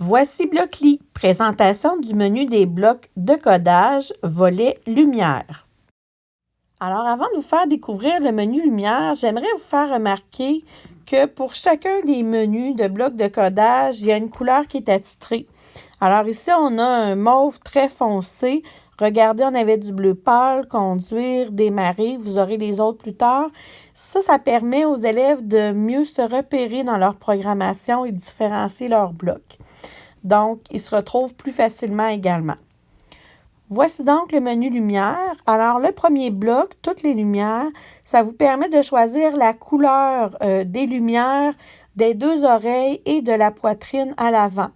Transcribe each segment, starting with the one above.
Voici Blockly, présentation du menu des blocs de codage, volet lumière. Alors, avant de vous faire découvrir le menu lumière, j'aimerais vous faire remarquer que pour chacun des menus de blocs de codage, il y a une couleur qui est attitrée. Alors ici, on a un mauve très foncé. Regardez, on avait du bleu pâle, conduire, démarrer. Vous aurez les autres plus tard. Ça, ça permet aux élèves de mieux se repérer dans leur programmation et différencier leurs blocs. Donc, ils se retrouvent plus facilement également. Voici donc le menu lumière. Alors, le premier bloc, toutes les lumières, ça vous permet de choisir la couleur euh, des lumières des deux oreilles et de la poitrine à l'avant.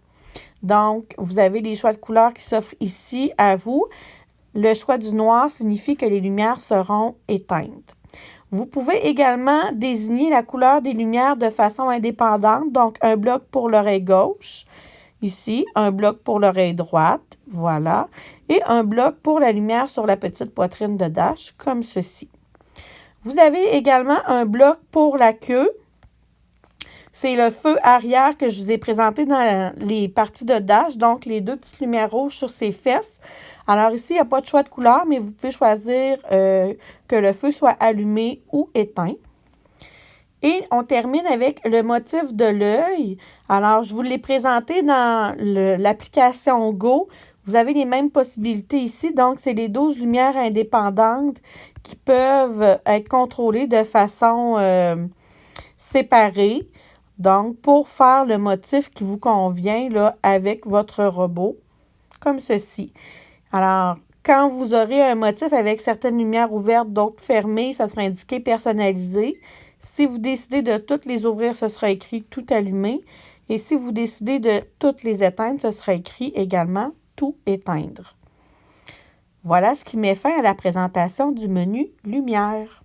Donc, vous avez les choix de couleurs qui s'offrent ici à vous. Le choix du noir signifie que les lumières seront éteintes. Vous pouvez également désigner la couleur des lumières de façon indépendante, donc un bloc pour l'oreille gauche, Ici, un bloc pour l'oreille droite, voilà, et un bloc pour la lumière sur la petite poitrine de Dash, comme ceci. Vous avez également un bloc pour la queue. C'est le feu arrière que je vous ai présenté dans les parties de Dash, donc les deux petites lumières rouges sur ses fesses. Alors ici, il n'y a pas de choix de couleur, mais vous pouvez choisir euh, que le feu soit allumé ou éteint. Et on termine avec le motif de l'œil. Alors, je vous l'ai présenté dans l'application Go. Vous avez les mêmes possibilités ici. Donc, c'est les 12 lumières indépendantes qui peuvent être contrôlées de façon euh, séparée. Donc, pour faire le motif qui vous convient avec votre robot, comme ceci. Alors, quand vous aurez un motif avec certaines lumières ouvertes, d'autres fermées, ça sera indiqué personnalisé. Si vous décidez de toutes les ouvrir, ce sera écrit tout allumé. Et si vous décidez de toutes les éteindre, ce sera écrit également tout éteindre. Voilà ce qui met fin à la présentation du menu Lumière.